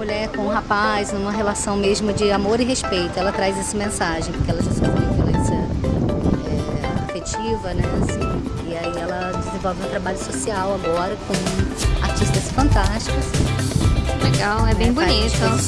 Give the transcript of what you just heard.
mulher com um rapaz, numa relação mesmo de amor e respeito. Ela traz essa mensagem, porque ela já sofreu violência é, afetiva, né? Assim, e aí ela desenvolve um trabalho social agora com artistas fantásticos. Legal, é bem né, bonito. Faz.